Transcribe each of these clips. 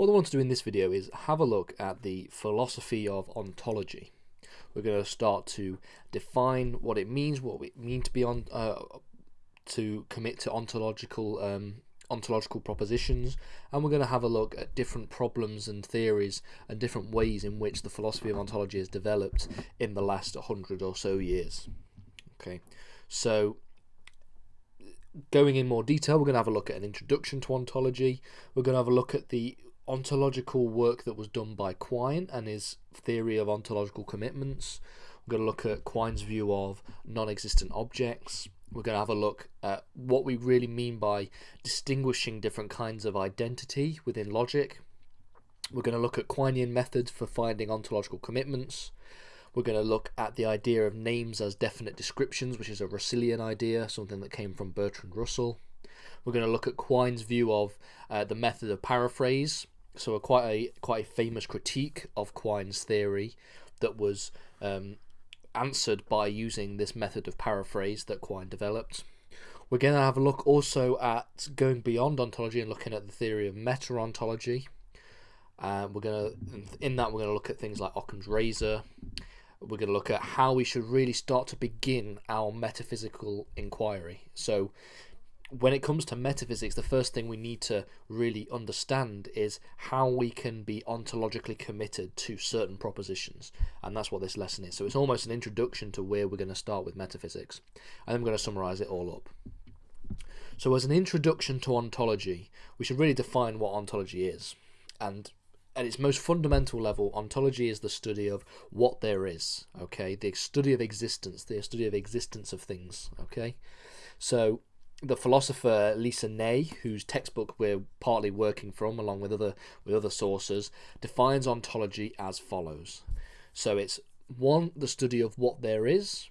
What I want to do in this video is have a look at the philosophy of ontology. We're going to start to define what it means, what we mean to be on, uh, to commit to ontological um, ontological propositions, and we're going to have a look at different problems and theories and different ways in which the philosophy of ontology has developed in the last hundred or so years. Okay, so going in more detail, we're going to have a look at an introduction to ontology. We're going to have a look at the ontological work that was done by Quine and his theory of ontological commitments. We're going to look at Quine's view of non existent objects. We're going to have a look at what we really mean by distinguishing different kinds of identity within logic. We're going to look at Quinean methods for finding ontological commitments. We're going to look at the idea of names as definite descriptions, which is a Russellian idea, something that came from Bertrand Russell. We're going to look at Quine's view of uh, the method of paraphrase, so a quite a quite a famous critique of Quine's theory that was um, answered by using this method of paraphrase that Quine developed. We're going to have a look also at going beyond ontology and looking at the theory of meta-ontology. Uh, we're going to, in that, we're going to look at things like Occam's razor. We're going to look at how we should really start to begin our metaphysical inquiry. So, when it comes to metaphysics, the first thing we need to really understand is how we can be ontologically committed to certain propositions. And that's what this lesson is. So it's almost an introduction to where we're going to start with metaphysics. And we're going to summarize it all up. So, as an introduction to ontology, we should really define what ontology is. And at its most fundamental level, ontology is the study of what there is, okay? The study of existence, the study of existence of things, okay? So, the philosopher Alyssa Ney, whose textbook we're partly working from, along with other with other sources, defines ontology as follows. So it's one, the study of what there is,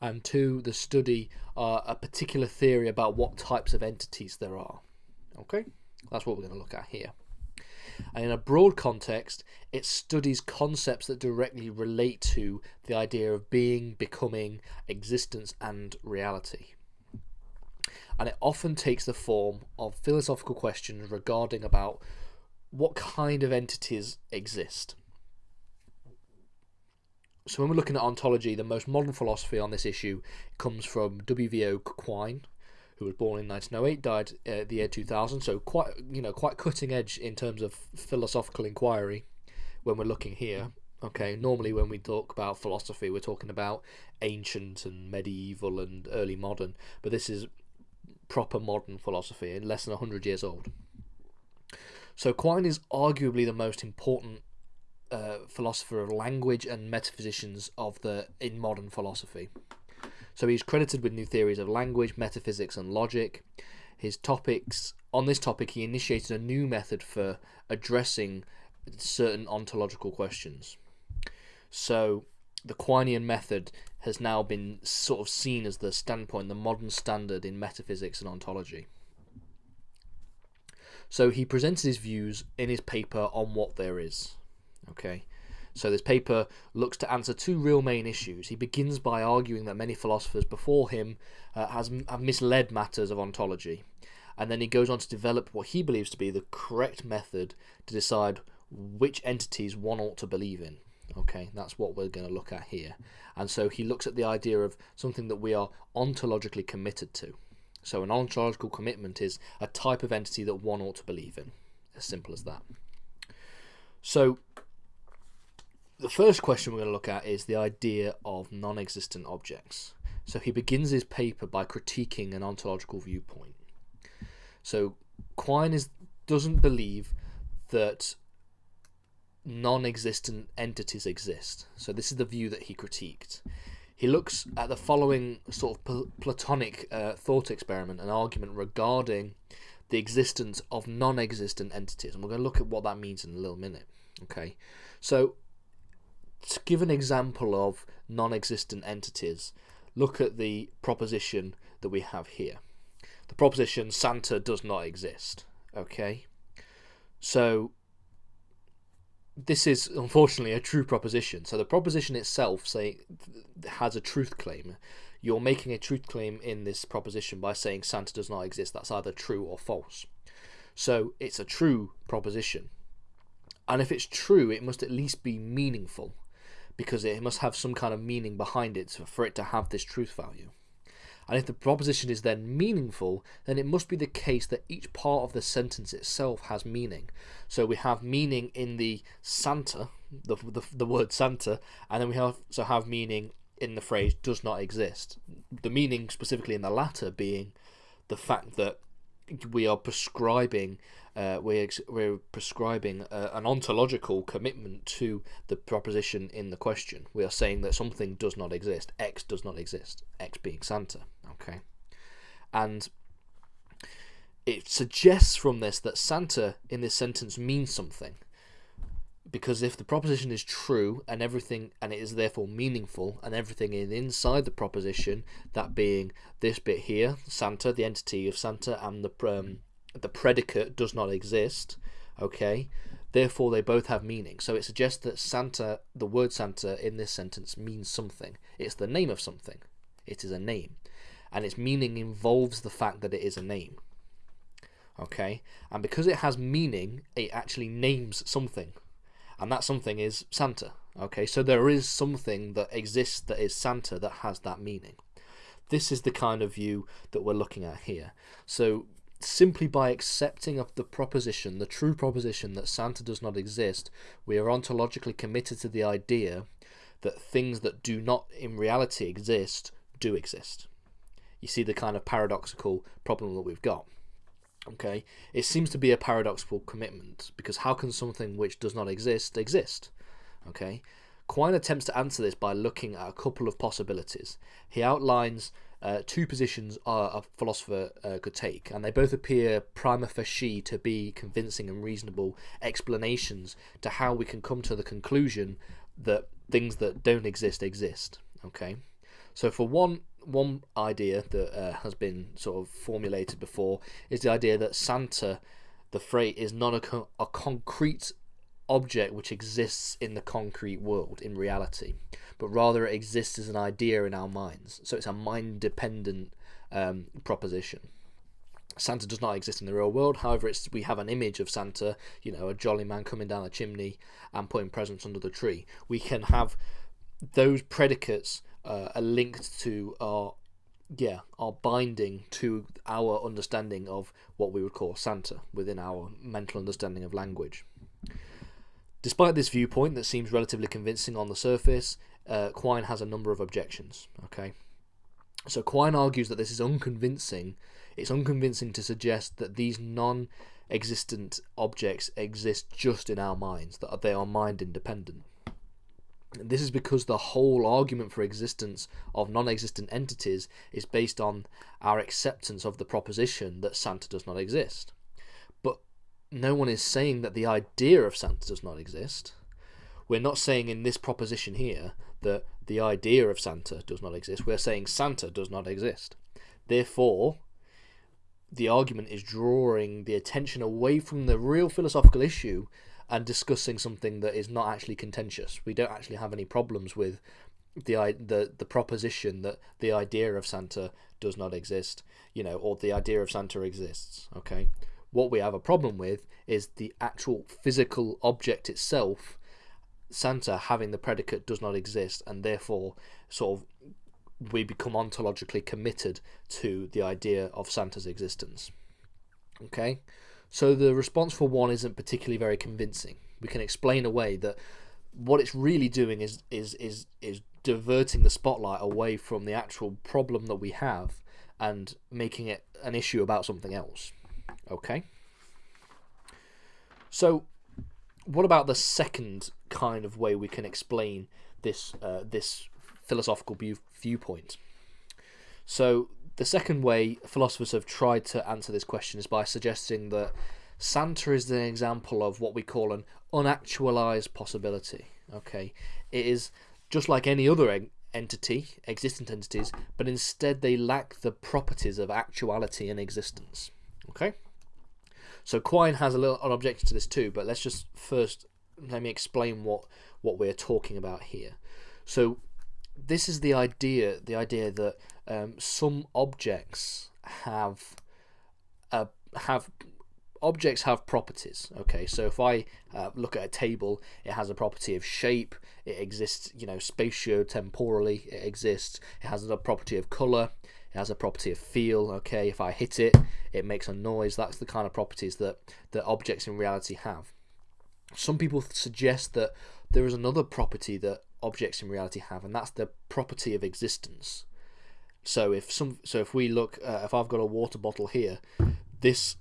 and two, the study uh, a particular theory about what types of entities there are. Okay, that's what we're going to look at here. And in a broad context, it studies concepts that directly relate to the idea of being, becoming, existence, and reality and it often takes the form of philosophical questions regarding about what kind of entities exist. So when we're looking at ontology, the most modern philosophy on this issue comes from W.V.O. Quine, who was born in 1908, died uh, the year 2000. So quite you know quite cutting edge in terms of philosophical inquiry when we're looking here. Okay, normally when we talk about philosophy, we're talking about ancient and medieval and early modern, but this is proper modern philosophy and less than 100 years old. So Quine is arguably the most important uh, philosopher of language and metaphysicians of the in modern philosophy. So he's credited with new theories of language, metaphysics, and logic. His topics on this topic, he initiated a new method for addressing certain ontological questions. So the Quinean method has now been sort of seen as the standpoint, the modern standard in metaphysics and ontology. So he presented his views in his paper on what there is. Okay, so this paper looks to answer two real main issues. He begins by arguing that many philosophers before him uh, has, have misled matters of ontology, and then he goes on to develop what he believes to be the correct method to decide which entities one ought to believe in. Okay, that's what we're going to look at here. And so he looks at the idea of something that we are ontologically committed to. So an ontological commitment is a type of entity that one ought to believe in. As simple as that. So the first question we're going to look at is the idea of non-existent objects. So he begins his paper by critiquing an ontological viewpoint. So Quine is doesn't believe that non-existent entities exist. So this is the view that he critiqued. He looks at the following sort of Platonic uh, thought experiment, an argument regarding the existence of non-existent entities, and we're going to look at what that means in a little minute. Okay, so to give an example of non-existent entities, look at the proposition that we have here. The proposition Santa does not exist. Okay, so this is unfortunately a true proposition. So the proposition itself say has a truth claim. You're making a truth claim in this proposition by saying Santa does not exist. That's either true or false. So it's a true proposition. And if it's true, it must at least be meaningful because it must have some kind of meaning behind it for it to have this truth value. And if the proposition is then meaningful, then it must be the case that each part of the sentence itself has meaning. So we have meaning in the Santa, the, the, the word Santa, and then we also have meaning in the phrase does not exist. The meaning specifically in the latter being the fact that we are prescribing uh, we're, we're prescribing uh, an ontological commitment to the proposition in the question. We are saying that something does not exist. X does not exist. X being Santa. Okay. And it suggests from this that Santa in this sentence means something. Because if the proposition is true and everything, and it is therefore meaningful, and everything is inside the proposition, that being this bit here, Santa, the entity of Santa, and the um, the predicate does not exist, okay, therefore they both have meaning. So it suggests that Santa, the word Santa in this sentence means something. It's the name of something. It is a name. And its meaning involves the fact that it is a name. Okay? And because it has meaning, it actually names something. And that something is Santa. Okay? So there is something that exists that is Santa that has that meaning. This is the kind of view that we're looking at here. So simply by accepting of the proposition, the true proposition that Santa does not exist, we are ontologically committed to the idea that things that do not in reality exist do exist. You see the kind of paradoxical problem that we've got. Okay, it seems to be a paradoxical commitment because how can something which does not exist exist? Okay, Quine attempts to answer this by looking at a couple of possibilities. He outlines uh, two positions a philosopher uh, could take, and they both appear prima facie to be convincing and reasonable explanations to how we can come to the conclusion that things that don't exist exist. Okay, so for one one idea that uh, has been sort of formulated before is the idea that Santa, the freight, is not a, a concrete object which exists in the concrete world in reality, but rather it exists as an idea in our minds. So it's a mind dependent um, proposition. Santa does not exist in the real world. However, it's we have an image of Santa, you know, a jolly man coming down a chimney and putting presents under the tree. We can have those predicates uh, are linked to our yeah our binding to our understanding of what we would call Santa within our mental understanding of language. Despite this viewpoint that seems relatively convincing on the surface, uh, Quine has a number of objections. Okay, so Quine argues that this is unconvincing. It's unconvincing to suggest that these non-existent objects exist just in our minds; that they are mind independent. This is because the whole argument for existence of non-existent entities is based on our acceptance of the proposition that Santa does not exist But no one is saying that the idea of Santa does not exist. We're not saying in this proposition here that the idea of Santa does not exist. We're saying Santa does not exist. Therefore, the argument is drawing the attention away from the real philosophical issue and discussing something that is not actually contentious. We don't actually have any problems with the the the proposition that the idea of Santa does not exist, you know, or the idea of Santa exists. Okay, what we have a problem with is the actual physical object itself, Santa having the predicate does not exist, and therefore, sort of, we become ontologically committed to the idea of Santa's existence. Okay, so the response for one isn't particularly very convincing. We can explain away that what it's really doing is is is is diverting the spotlight away from the actual problem that we have and making it an issue about something else. Okay. So, what about the second kind of way we can explain this uh, this philosophical view viewpoint? So, the second way philosophers have tried to answer this question is by suggesting that Santa is an example of what we call an unactualized possibility. Okay, it is just like any other entity, existent entities, but instead they lack the properties of actuality and existence. Okay. So Quine has a little an objection to this too, but let's just first let me explain what what we're talking about here. So this is the idea the idea that um, some objects have a have objects have properties. Okay, so if I uh, look at a table, it has a property of shape. It exists, you know, spatio-temporally. It exists. It has a property of color. It has a property of feel. Okay, if I hit it, it makes a noise. That's the kind of properties that that objects in reality have. Some people suggest that there is another property that objects in reality have, and that's the property of existence. So if some, so if we look, uh, if I've got a water bottle here, this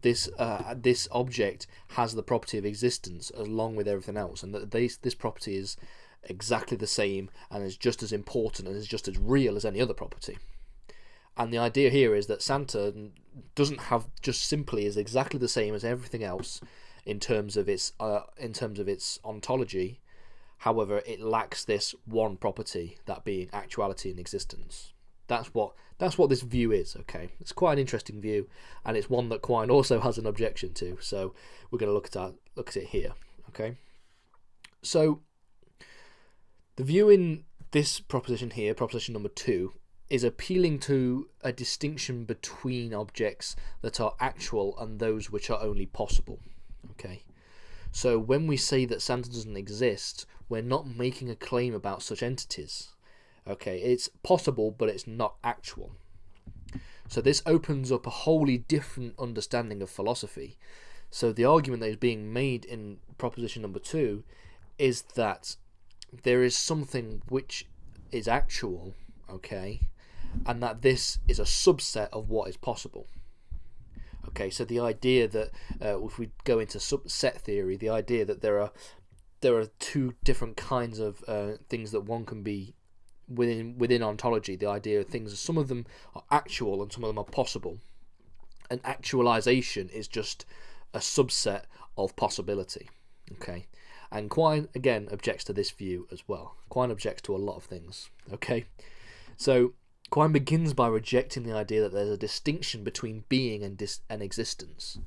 this uh, this object has the property of existence along with everything else, and that this this property is exactly the same and is just as important and is just as real as any other property. And the idea here is that Santa doesn't have just simply is exactly the same as everything else in terms of its uh, in terms of its ontology. However, it lacks this one property, that being actuality and existence. That's what that's what this view is. Okay, it's quite an interesting view, and it's one that Quine also has an objection to. So we're going to look at that, look at it here. Okay, so the view in this proposition here, proposition number two, is appealing to a distinction between objects that are actual and those which are only possible. Okay, so when we say that Santa doesn't exist, we're not making a claim about such entities. Okay, it's possible, but it's not actual. So this opens up a wholly different understanding of philosophy. So the argument that is being made in proposition number two is that there is something which is actual, okay, and that this is a subset of what is possible. Okay, so the idea that uh, if we go into subset theory, the idea that there are there are two different kinds of uh, things that one can be within within ontology. The idea of things, some of them are actual and some of them are possible. And actualization is just a subset of possibility. Okay, and Quine again objects to this view as well. Quine objects to a lot of things. Okay, so Quine begins by rejecting the idea that there's a distinction between being and dis- and existence.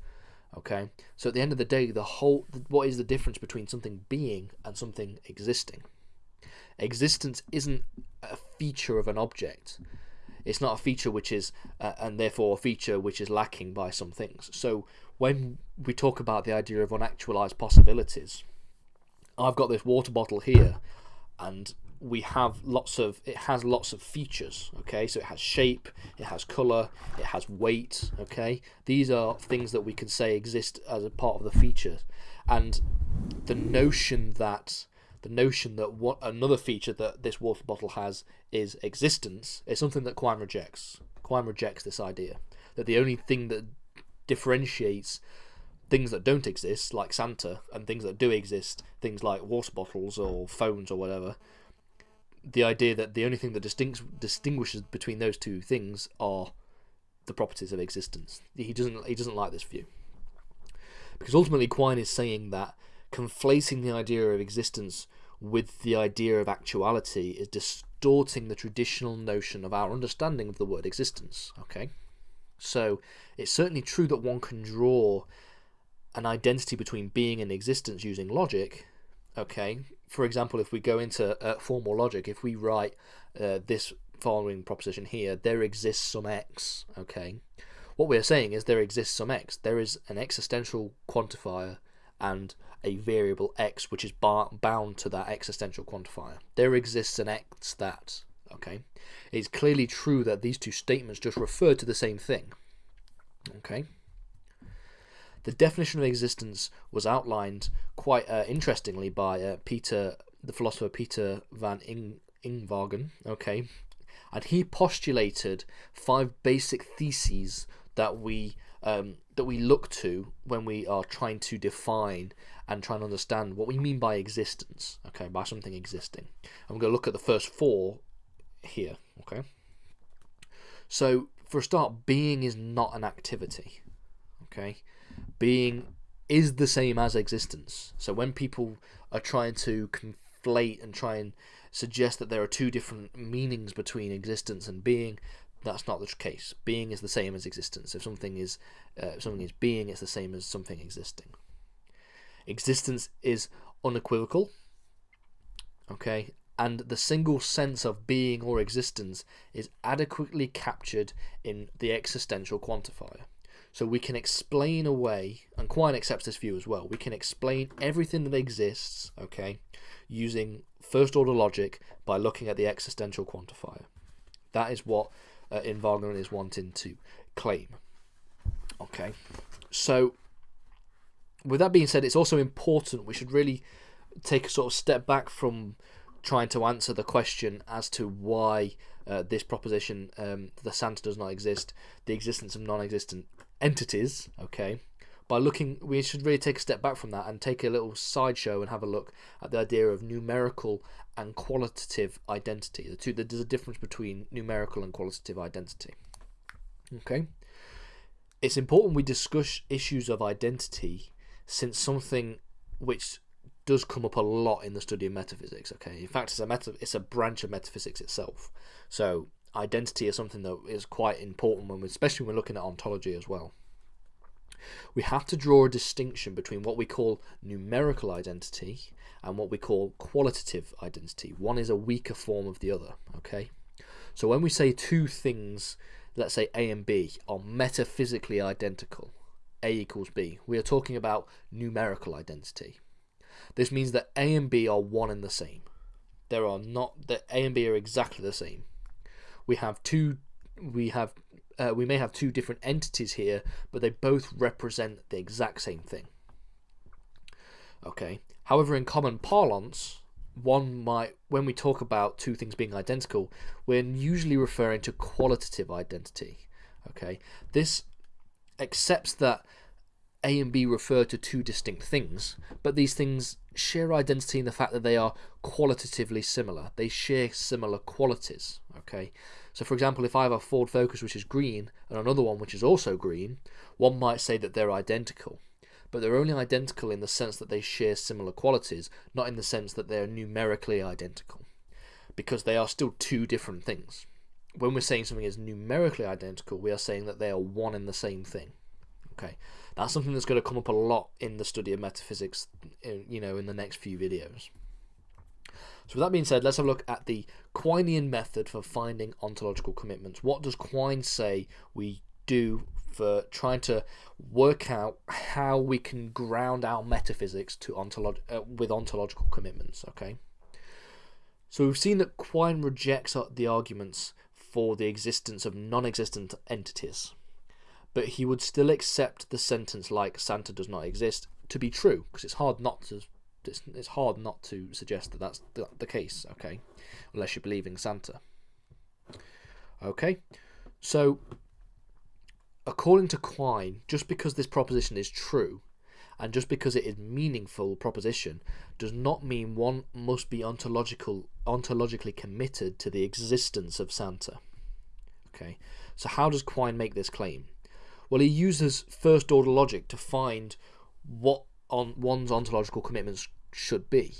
Okay, so at the end of the day, the whole what is the difference between something being and something existing? Existence isn't a feature of an object. It's not a feature which is, uh, and therefore a feature which is lacking by some things. So when we talk about the idea of unactualized possibilities, I've got this water bottle here, and we have lots of it has lots of features okay? So it has shape it has color it has weight okay? These are things that we can say exist as a part of the features. And the notion that the notion that what another feature that this water bottle has is existence is something that Quine rejects. Quine rejects this idea that the only thing that differentiates things that don't exist like Santa and things that do exist things like water bottles or phones or whatever the idea that the only thing that distinct, distinguishes between those two things are the properties of existence. He doesn't he doesn't like this view because ultimately Quine is saying that conflating the idea of existence with the idea of actuality is distorting the traditional notion of our understanding of the word existence. Okay, so it's certainly true that one can draw an identity between being and existence using logic. Okay, for example, if we go into uh, formal logic, if we write uh, this following proposition here, there exists some x, okay, what we're saying is there exists some x. There is an existential quantifier and a variable x which is bound to that existential quantifier. There exists an x that, okay. It's clearly true that these two statements just refer to the same thing, okay. The definition of existence was outlined quite uh, interestingly by uh, Peter, the philosopher Peter van Ing- Inwagen. Okay, and he postulated five basic theses that we um, that we look to when we are trying to define and trying to understand what we mean by existence. Okay, by something existing. I'm going to look at the first four here. Okay. So for a start, being is not an activity. Okay, being is the same as existence. So when people are trying to conflate and try and suggest that there are two different meanings between existence and being, that's not the case. Being is the same as existence. If something is uh, if something is being, it's the same as something existing. Existence is unequivocal. Okay, and the single sense of being or existence is adequately captured in the existential quantifier. So we can explain away, and Quine accepts this view as well. We can explain everything that exists, okay, using first order logic by looking at the existential quantifier. That is what uh, Inwagen is wanting to claim. Okay, so with that being said, it's also important we should really take a sort of step back from trying to answer the question as to why uh, this proposition, um, the Santa does not exist, the existence of non-existent entities, okay, by looking, we should really take a step back from that and take a little sideshow and have a look at the idea of numerical and qualitative identity. The two, there's a difference between numerical and qualitative identity. Okay, it's important we discuss issues of identity since something which does come up a lot in the study of metaphysics. Okay, in fact, it's a meta, it's a branch of metaphysics itself. So identity is something that is quite important when, especially when we're looking at ontology as well. We have to draw a distinction between what we call numerical identity and what we call qualitative identity. One is a weaker form of the other. Okay, so when we say two things, let's say A and B, are metaphysically identical, A equals B, we are talking about numerical identity. This means that A and B are one and the same. There are not that A and B are exactly the same. We have two we have uh, we may have two different entities here, but they both represent the exact same thing. Okay. However, in common parlance, one might when we talk about two things being identical, we're usually referring to qualitative identity. Okay. This accepts that a and B refer to two distinct things, but these things share identity in the fact that they are qualitatively similar. They share similar qualities. Okay, so for example, if I have a Ford Focus which is green and another one which is also green, one might say that they're identical. But they're only identical in the sense that they share similar qualities, not in the sense that they're numerically identical, because they are still two different things. When we're saying something is numerically identical, we are saying that they are one and the same thing. Okay, that's something that's going to come up a lot in the study of metaphysics, in, you know, in the next few videos. So with that being said, let's have a look at the Quinean method for finding ontological commitments. What does Quine say we do for trying to work out how we can ground our metaphysics to ontolog uh, with ontological commitments? Okay. So we've seen that Quine rejects the arguments for the existence of non-existent entities but he would still accept the sentence like Santa does not exist to be true because it's hard not to it's, it's hard not to suggest that that's the, the case okay? Unless you're believing Santa. Okay so according to Quine just because this proposition is true and just because it is meaningful proposition does not mean one must be ontological ontologically committed to the existence of Santa. Okay so how does Quine make this claim well, he uses first order logic to find what on one's ontological commitments should be.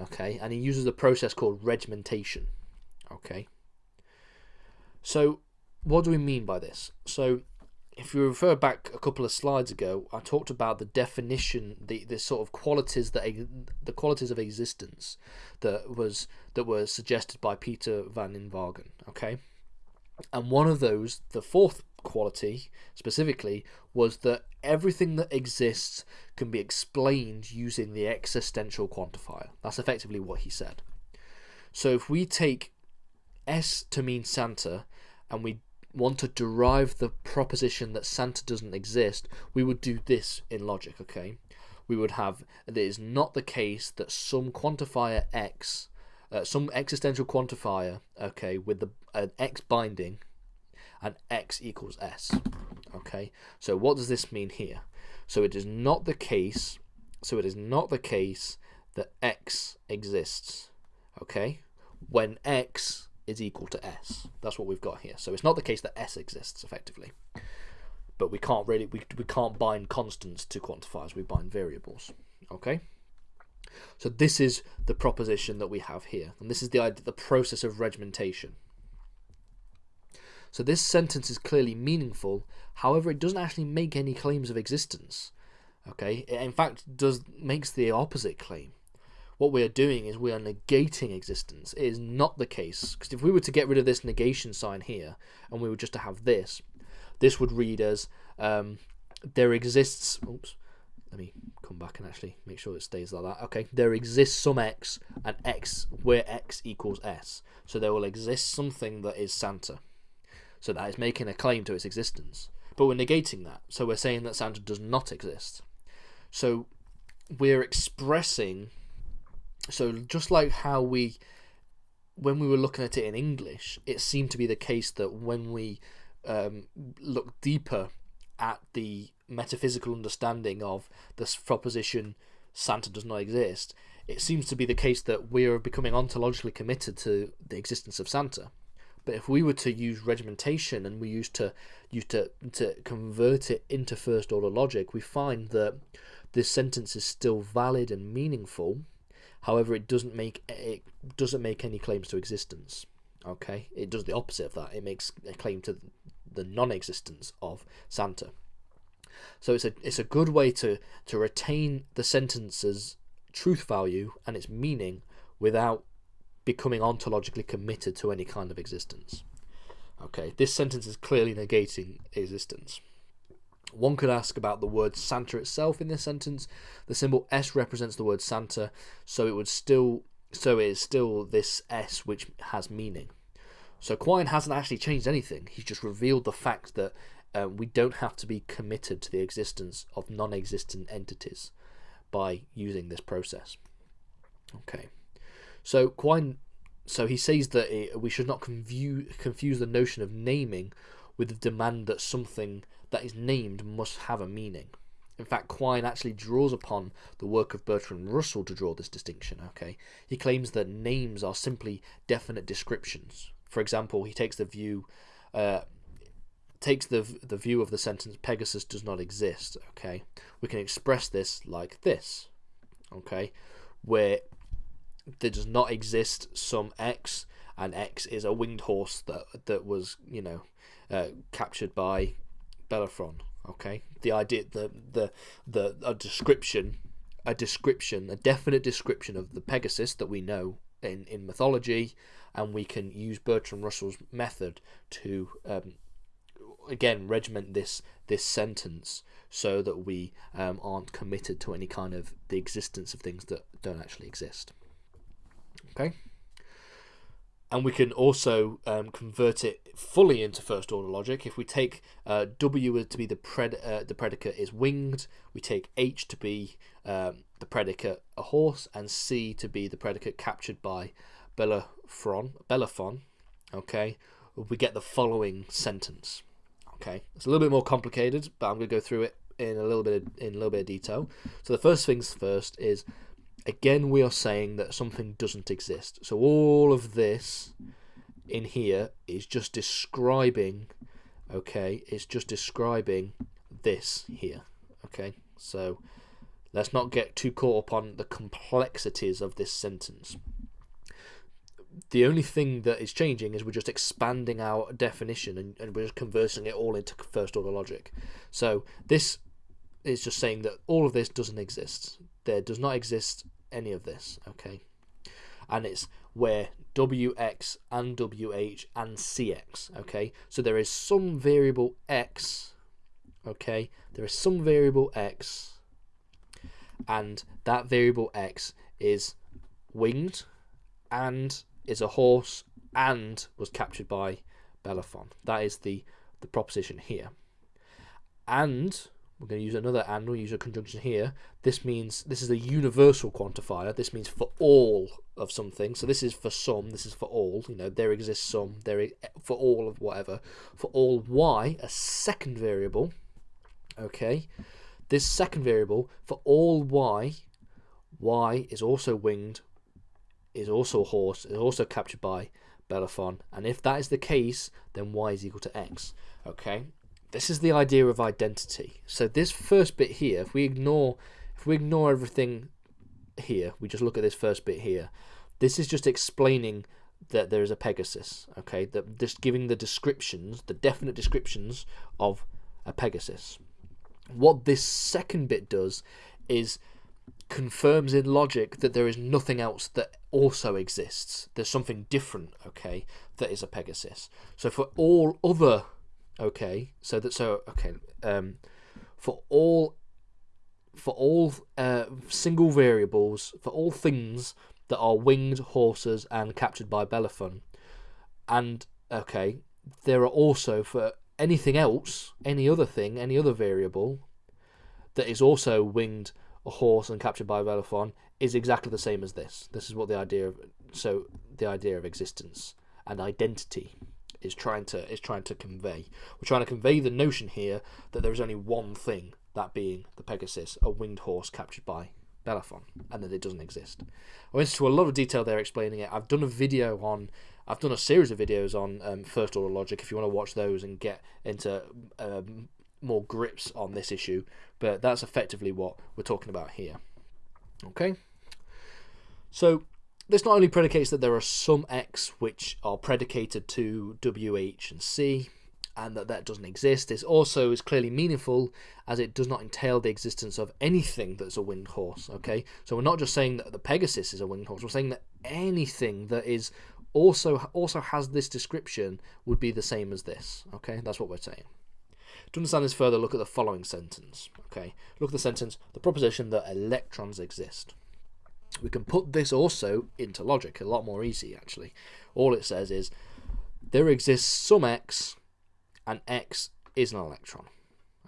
Okay, and he uses a process called regimentation. Okay. So, what do we mean by this? So, if you refer back a couple of slides ago, I talked about the definition, the, the sort of qualities that the qualities of existence that was that were suggested by Peter van Inwagen. Okay, and one of those, the fourth quality specifically was that everything that exists can be explained using the existential quantifier. That's effectively what he said. So if we take S to mean Santa and we want to derive the proposition that Santa doesn't exist, we would do this in logic, okay? We would have that it is not the case that some quantifier X, uh, some existential quantifier, okay, with the an X binding and x equals s. Okay, so what does this mean here? So it is not the case. So it is not the case that x exists. Okay, when x is equal to s. That's what we've got here. So it's not the case that s exists effectively. But we can't really we, we can't bind constants to quantifiers. We bind variables. Okay. So this is the proposition that we have here, and this is the idea, the process of regimentation. So this sentence is clearly meaningful, however it doesn't actually make any claims of existence. Okay, it in fact does makes the opposite claim. What we are doing is we are negating existence. It is not the case because if we were to get rid of this negation sign here and we were just to have this, this would read as um, there exists. Oops. Let me come back and actually make sure it stays like that. Okay, there exists some x and x where x equals s. So there will exist something that is Santa. So that is making a claim to its existence. But we're negating that. So we're saying that Santa does not exist. So we're expressing. So just like how we, when we were looking at it in English, it seemed to be the case that when we um, look deeper at the metaphysical understanding of this proposition Santa does not exist, it seems to be the case that we are becoming ontologically committed to the existence of Santa. But if we were to use regimentation and we used to use to to convert it into first order logic, we find that this sentence is still valid and meaningful. However, it doesn't make it doesn't make any claims to existence. Okay, it does the opposite of that. It makes a claim to the non-existence of Santa. So it's a it's a good way to to retain the sentence's truth value and its meaning without becoming ontologically committed to any kind of existence. Okay, this sentence is clearly negating existence. One could ask about the word Santa itself in this sentence. The symbol S represents the word Santa, so it would still so it is still this S which has meaning. So Quine hasn't actually changed anything. He's just revealed the fact that uh, we don't have to be committed to the existence of non-existent entities by using this process. Okay. So Quine, so he says that it, we should not confuse confuse the notion of naming with the demand that something that is named must have a meaning. In fact, Quine actually draws upon the work of Bertrand Russell to draw this distinction. Okay, he claims that names are simply definite descriptions. For example, he takes the view, uh, takes the the view of the sentence Pegasus does not exist. Okay, we can express this like this. Okay, where there does not exist some X, and X is a winged horse that that was you know uh, captured by Bellerophon. Okay, the idea the the the a description, a description, a definite description of the Pegasus that we know in in mythology, and we can use Bertrand Russell's method to um, again regiment this this sentence so that we um, aren't committed to any kind of the existence of things that don't actually exist. Okay. And we can also um, convert it fully into first order logic. If we take uh, W to be the pred uh, the predicate is winged, we take H to be um, the predicate a horse, and C to be the predicate captured by Bellerophon. Bellerophon, okay, we get the following sentence. Okay, it's a little bit more complicated, but I'm going to go through it in a little bit of, in a little bit of detail. So the first things first is again we are saying that something doesn't exist. So all of this in here is just describing okay, it's just describing this here. Okay? So let's not get too caught up on the complexities of this sentence the only thing that is changing is we're just expanding our definition and, and we're just converting it all into first order logic. So this is just saying that all of this doesn't exist. There does not exist any of this, okay? And it's where wx and wh and cx, okay? So there is some variable x, okay? There is some variable x, and that variable x is winged and is a horse and was captured by Bellerophon. That is the, the proposition here. And we're going to use another and, we'll use a conjunction here. This means, this is a universal quantifier. This means for all of something. So this is for some, this is for all. You know, there exists some, there is for all of whatever. For all y, a second variable, okay, this second variable, for all y, y is also winged is also a horse, is also captured by Bellerophon, and if that is the case, then y is equal to x. Okay, this is the idea of identity. So this first bit here, if we ignore, if we ignore everything here, we just look at this first bit here. This is just explaining that there is a Pegasus. Okay, that just giving the descriptions, the definite descriptions of a Pegasus. What this second bit does is confirms in logic that there is nothing else that also exists. There's something different, okay, that is a Pegasus. So for all other, okay, so that so okay, um, for all for all uh, single variables for all things that are winged horses and captured by Bellerophon. And okay, there are also for anything else, any other thing, any other variable that is also winged a horse and captured by Bellerophon is exactly the same as this. This is what the idea of so the idea of existence and identity is trying to is trying to convey. We're trying to convey the notion here that there is only one thing, that being the Pegasus, a winged horse captured by Bellerophon, and that it doesn't exist. I went into a lot of detail there explaining it. I've done a video on, I've done a series of videos on um, first order logic. If you want to watch those and get into um, more grips on this issue, but that's effectively what we're talking about here. Okay, so this not only predicates that there are some x which are predicated to w, h, and c, and that that doesn't exist. It also is clearly meaningful as it does not entail the existence of anything that's a winged horse. Okay, so we're not just saying that the Pegasus is a winged horse. We're saying that anything that is also also has this description would be the same as this. Okay, that's what we're saying. To understand this further, look at the following sentence. Okay, look at the sentence: the proposition that electrons exist. We can put this also into logic a lot more easy. Actually, all it says is there exists some x and X is an electron,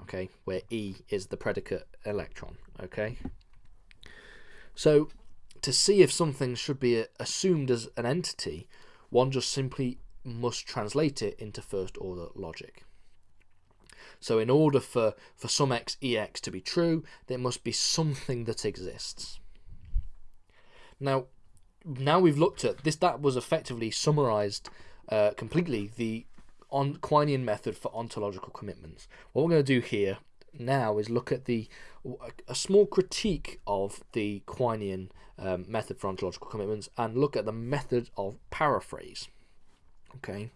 okay, where E is the predicate electron, okay. So to see if something should be uh, assumed as an entity, one just simply must translate it into first order logic. So in order for, for some x ex to be true, there must be something that exists. Now, now we've looked at this, that was effectively summarized uh, completely the on Quinean method for ontological commitments. What we're going to do here now is look at the a small critique of the Quinean um, method for ontological commitments and look at the method of paraphrase. Okay,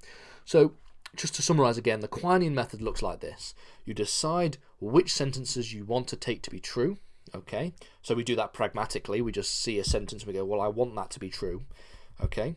so just to summarize again, the Quinean method looks like this. You decide which sentences you want to take to be true. Okay, so we do that pragmatically. We just see a sentence and we go, well, I want that to be true. Okay,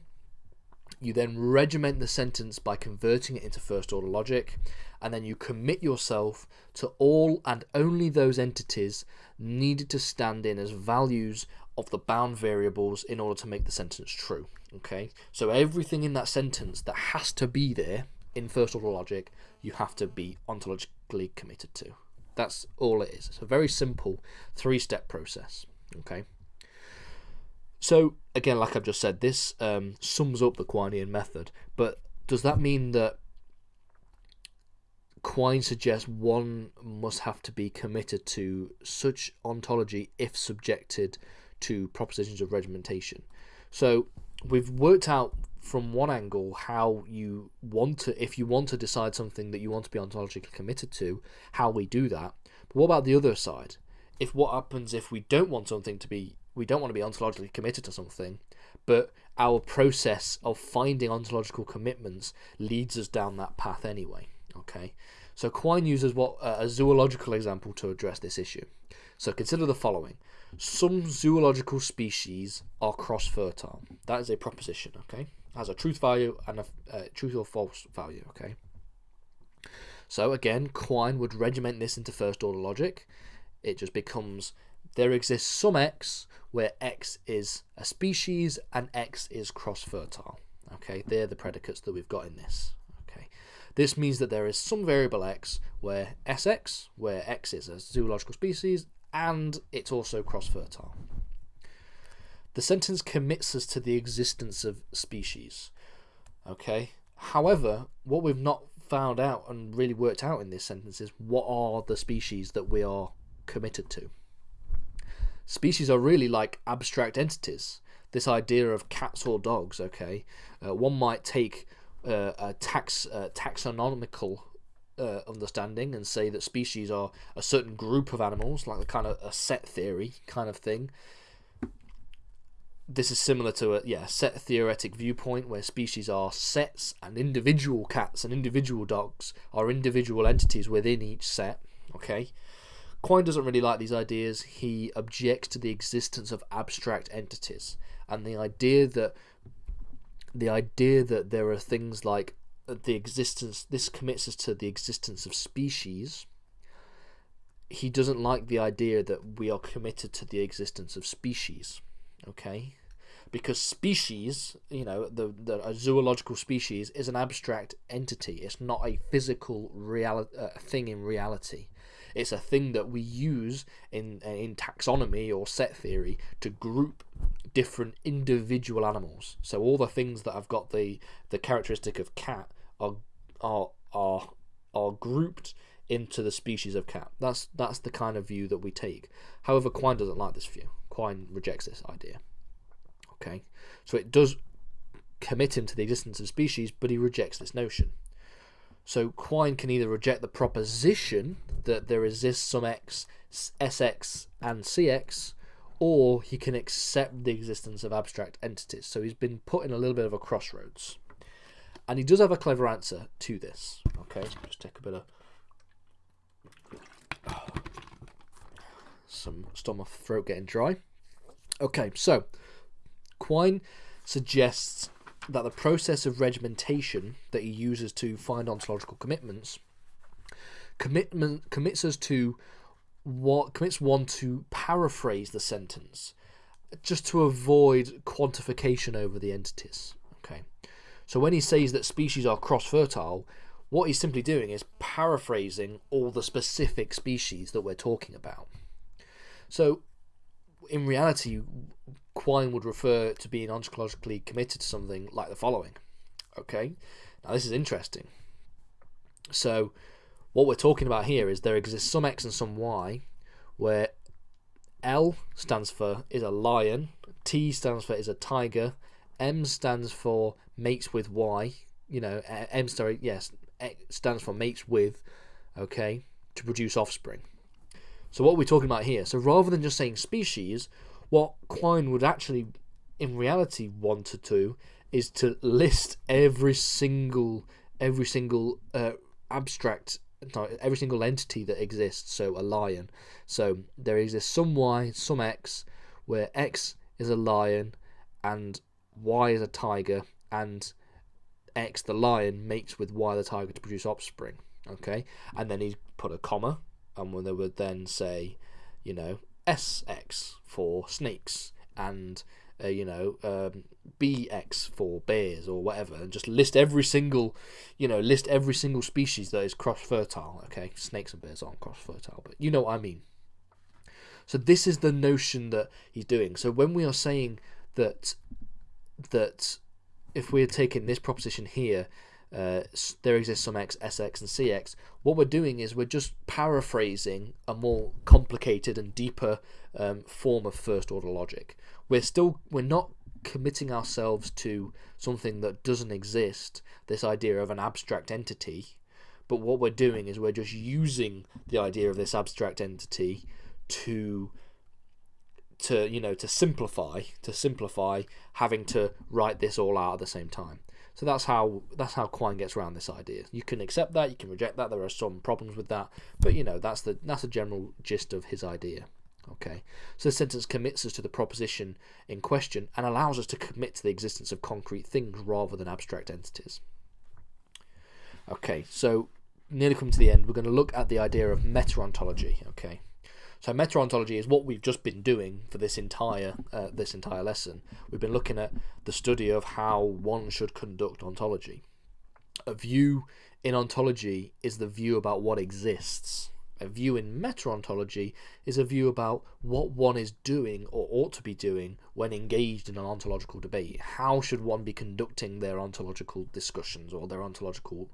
you then regiment the sentence by converting it into first order logic, and then you commit yourself to all and only those entities needed to stand in as values of the bound variables in order to make the sentence true. Okay, so everything in that sentence that has to be there in first order logic, you have to be ontologically committed to. That's all it is. It's a very simple three step process. Okay. So again, like I've just said, this um, sums up the Quinean method. But does that mean that Quine suggests one must have to be committed to such ontology if subjected to propositions of regimentation? So we've worked out from one angle how you want to, if you want to decide something that you want to be ontologically committed to, how we do that. But what about the other side? If what happens if we don't want something to be we don't want to be ontologically committed to something, but our process of finding ontological commitments leads us down that path anyway. Okay, so Quine uses what uh, a zoological example to address this issue. So consider the following: some zoological species are cross-fertile. That is a proposition. Okay, has a truth value and a uh, truth or false value. Okay. So again, Quine would regiment this into first-order logic. It just becomes there exists some X where X is a species and X is cross-fertile. Okay, they're the predicates that we've got in this. Okay, this means that there is some variable X where SX, where X is a zoological species, and it's also cross-fertile. The sentence commits us to the existence of species. Okay, however, what we've not found out and really worked out in this sentence is what are the species that we are committed to. Species are really like abstract entities. This idea of cats or dogs, okay? Uh, one might take uh, a tax uh, taxonomical uh, understanding and say that species are a certain group of animals, like a kind of a set theory kind of thing. This is similar to a yeah set theoretic viewpoint where species are sets and individual cats and individual dogs are individual entities within each set. Okay, Quine doesn't really like these ideas. He objects to the existence of abstract entities and the idea that the idea that there are things like the existence this commits us to the existence of species he doesn't like the idea that we are committed to the existence of species. Okay, because species, you know, the, the a zoological species is an abstract entity. It's not a physical real uh, thing in reality. It's a thing that we use in in taxonomy or set theory to group different individual animals. So all the things that have got the the characteristic of cat are are are are grouped into the species of cat. That's that's the kind of view that we take. However, Quine doesn't like this view. Quine rejects this idea. Okay, so it does commit him to the existence of species, but he rejects this notion. So Quine can either reject the proposition that there exists some x, sx, and cx, or he can accept the existence of abstract entities. So he's been put in a little bit of a crossroads. And he does have a clever answer to this. Okay, just take a bit of some stop my throat getting dry. Okay, so Quine suggests that the process of regimentation that he uses to find ontological commitments commitment commits us to what commits one to paraphrase the sentence just to avoid quantification over the entities. Okay. So when he says that species are cross fertile, what he's simply doing is paraphrasing all the specific species that we're talking about. So in reality, Quine would refer to being ontologically committed to something like the following. Okay, now this is interesting. So, what we're talking about here is there exists some X and some Y, where L stands for is a lion, T stands for is a tiger, M stands for mates with Y. You know, M sorry, yes, X stands for mates with. Okay, to produce offspring. So what we're talking about here. So rather than just saying species, what Quine would actually, in reality, want to do is to list every single every single uh, abstract every single entity that exists. So a lion. So there exists some y some x where x is a lion and y is a tiger and x the lion mates with y the tiger to produce offspring okay? And then he put a comma and when they would then say you know SX for snakes and uh, you know um, BX for bears or whatever, and just list every single, you know, list every single species that is cross fertile. Okay, snakes and bears aren't cross fertile, but you know what I mean. So this is the notion that he's doing. So when we are saying that that if we're taking this proposition here uh, there exists some x, sx, and cx. What we're doing is we're just paraphrasing a more complicated and deeper um, form of first order logic. We're still we're not committing ourselves to something that doesn't exist. This idea of an abstract entity, but what we're doing is we're just using the idea of this abstract entity to to you know to simplify to simplify having to write this all out at the same time so that's how that's how Quine gets around this idea. You can accept that, you can reject that. There are some problems with that, but you know that's the that's the general gist of his idea. Okay, so the sentence commits us to the proposition in question and allows us to commit to the existence of concrete things rather than abstract entities. Okay, so nearly come to the end. We're going to look at the idea of meta-ontology. Okay, so meta-ontology is what we've just been doing for this entire uh, this entire lesson. We've been looking at the study of how one should conduct ontology. A view in ontology is the view about what exists. A view in meta-ontology is a view about what one is doing or ought to be doing when engaged in an ontological debate. How should one be conducting their ontological discussions or their ontological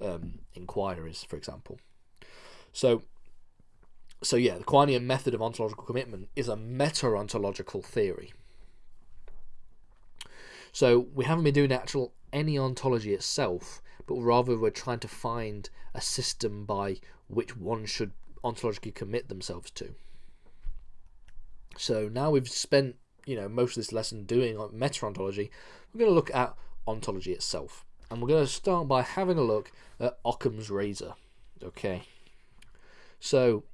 um, inquiries, for example? So so yeah, the Quinean method of ontological commitment is a meta-ontological theory. So we haven't been doing actual any ontology itself, but rather we're trying to find a system by which one should ontologically commit themselves to. So now we've spent you know most of this lesson doing meta-ontology, we're going to look at ontology itself, and we're going to start by having a look at Occam's razor. Okay, so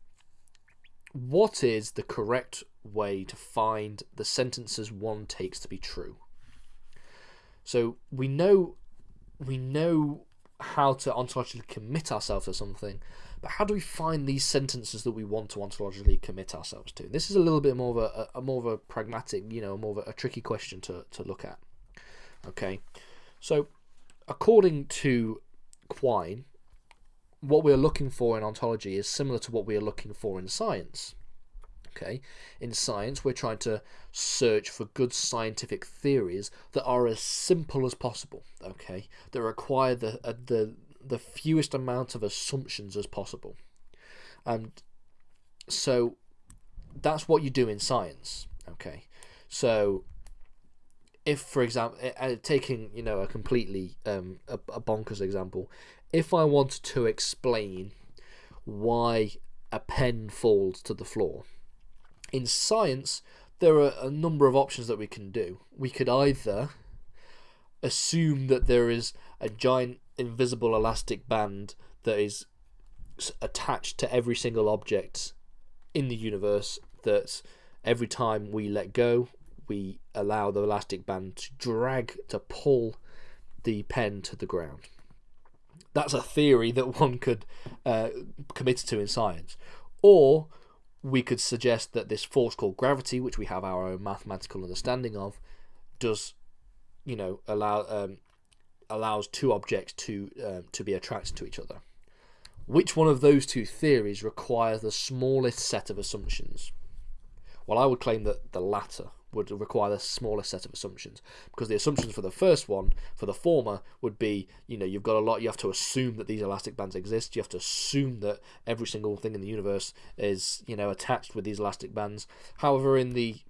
what is the correct way to find the sentences one takes to be true? So we know we know how to ontologically commit ourselves to something, But how do we find these sentences that we want to ontologically commit ourselves to? This is a little bit more of a, a more of a pragmatic, you know, more of a, a tricky question to, to look at. Okay, so according to Quine, what we're looking for in ontology is similar to what we are looking for in science. Okay, in science, we're trying to search for good scientific theories that are as simple as possible. Okay, that require the uh, the the fewest amount of assumptions as possible, and so that's what you do in science. Okay, so if, for example, uh, taking you know a completely um, a, a bonkers example, if I wanted to explain why a pen falls to the floor in science, there are a number of options that we can do. We could either assume that there is a giant invisible elastic band that is attached to every single object in the universe that every time we let go we allow the elastic band to drag to pull the pen to the ground that's a theory that one could uh, commit to in science or we could suggest that this force called gravity, which we have our own mathematical understanding of, does, you know, allow um, allows two objects to um, to be attracted to each other. Which one of those two theories requires the smallest set of assumptions? Well, I would claim that the latter would require the smallest set of assumptions. Because the assumptions for the first one for the former would be you know you've got a lot you have to assume that these elastic bands exist. You have to assume that every single thing in the universe is you know attached with these elastic bands. However in the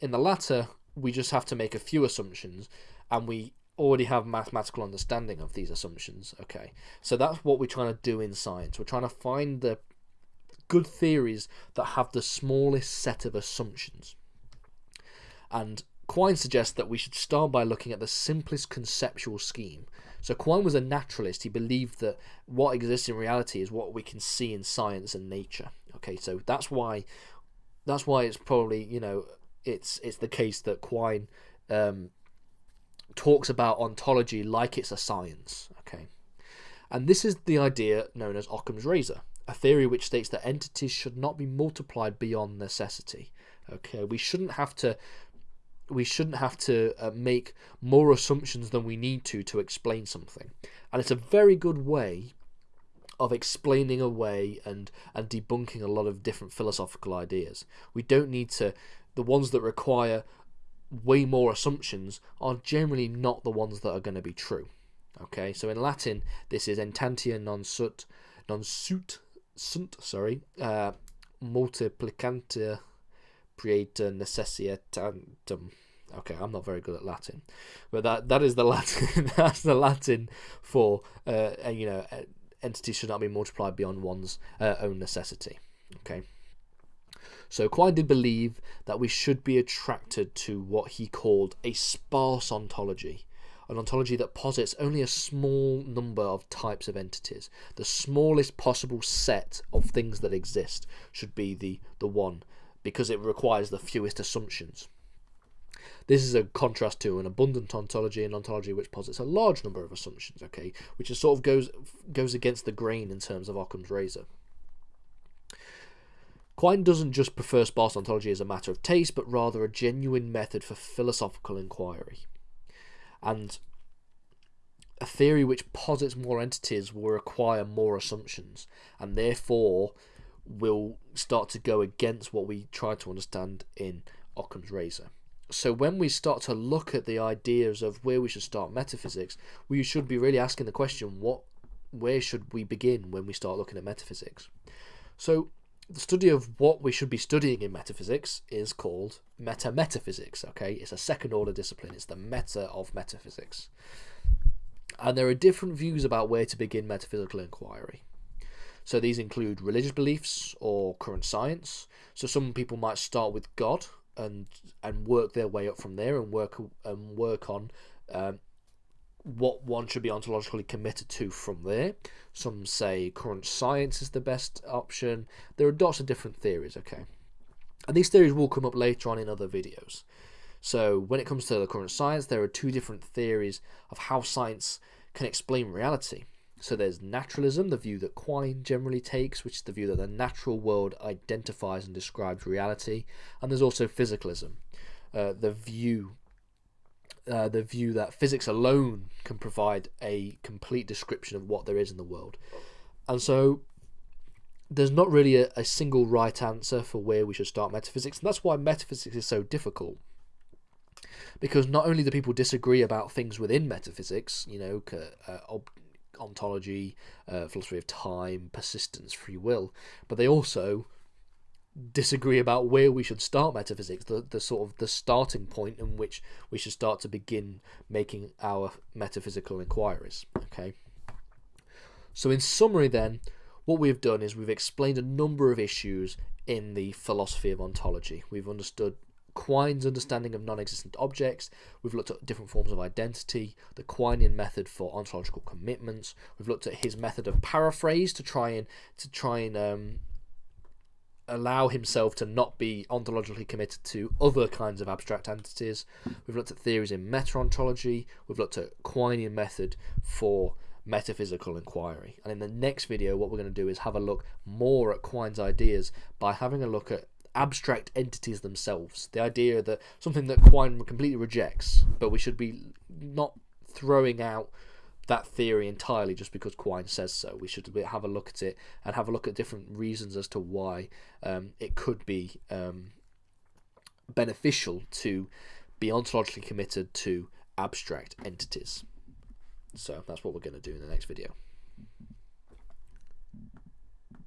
in the latter we just have to make a few assumptions and we already have mathematical understanding of these assumptions. Okay. So that's what we're trying to do in science. We're trying to find the good theories that have the smallest set of assumptions and Quine suggests that we should start by looking at the simplest conceptual scheme. So Quine was a naturalist. He believed that what exists in reality is what we can see in science and nature. Okay, so that's why that's why it's probably you know it's it's the case that Quine um, talks about ontology like it's a science. Okay, and this is the idea known as Occam's razor, a theory which states that entities should not be multiplied beyond necessity. Okay, we shouldn't have to we shouldn't have to uh, make more assumptions than we need to to explain something. And it's a very good way of explaining away and and debunking a lot of different philosophical ideas. We don't need to the ones that require way more assumptions are generally not the ones that are going to be true. Okay, so in Latin this is entantia non sut non sut sunt sorry uh, multiplicantia Praeter necessitatem. Okay, I'm not very good at Latin, but that that is the Latin. that's the Latin for uh, you know entities should not be multiplied beyond one's uh, own necessity. Okay. So Quine did believe that we should be attracted to what he called a sparse ontology, an ontology that posits only a small number of types of entities. The smallest possible set of things that exist should be the, the one because it requires the fewest assumptions. This is a contrast to an abundant ontology, an ontology which posits a large number of assumptions, okay, which is sort of goes goes against the grain in terms of Occam's razor. Quine doesn't just prefer sparse ontology as a matter of taste, but rather a genuine method for philosophical inquiry. And a theory which posits more entities will require more assumptions, and therefore will start to go against what we try to understand in Occam's razor. So when we start to look at the ideas of where we should start metaphysics, we should be really asking the question what where should we begin when we start looking at metaphysics? So the study of what we should be studying in metaphysics is called meta metaphysics, okay? It's a second order discipline. It's the meta of metaphysics. And there are different views about where to begin metaphysical inquiry. So these include religious beliefs or current science. So some people might start with God and and work their way up from there and work and work on um, what one should be ontologically committed to from there. Some say current science is the best option. There are lots of different theories, okay? And these theories will come up later on in other videos. So when it comes to the current science, there are two different theories of how science can explain reality. So there's naturalism, the view that Quine generally takes, which is the view that the natural world identifies and describes reality, and there's also physicalism, uh, the view uh, the view that physics alone can provide a complete description of what there is in the world. And so there's not really a, a single right answer for where we should start metaphysics, and that's why metaphysics is so difficult. Because not only do people disagree about things within metaphysics, you know, uh, ontology, uh, philosophy of time, persistence, free will, but they also disagree about where we should start metaphysics, the, the sort of the starting point in which we should start to begin making our metaphysical inquiries. Okay. So in summary then, what we've done is we've explained a number of issues in the philosophy of ontology. We've understood Quine's understanding of non-existent objects. We've looked at different forms of identity, the Quinean method for ontological commitments. We've looked at his method of paraphrase to try and to try and um, allow himself to not be ontologically committed to other kinds of abstract entities. We've looked at theories in meta-ontology. We've looked at Quinean method for metaphysical inquiry. And in the next video, what we're going to do is have a look more at Quine's ideas by having a look at abstract entities themselves. The idea that something that Quine completely rejects, but we should be not throwing out that theory entirely just because Quine says so. We should have a look at it and have a look at different reasons as to why um, it could be um, beneficial to be ontologically committed to abstract entities. So that's what we're going to do in the next video.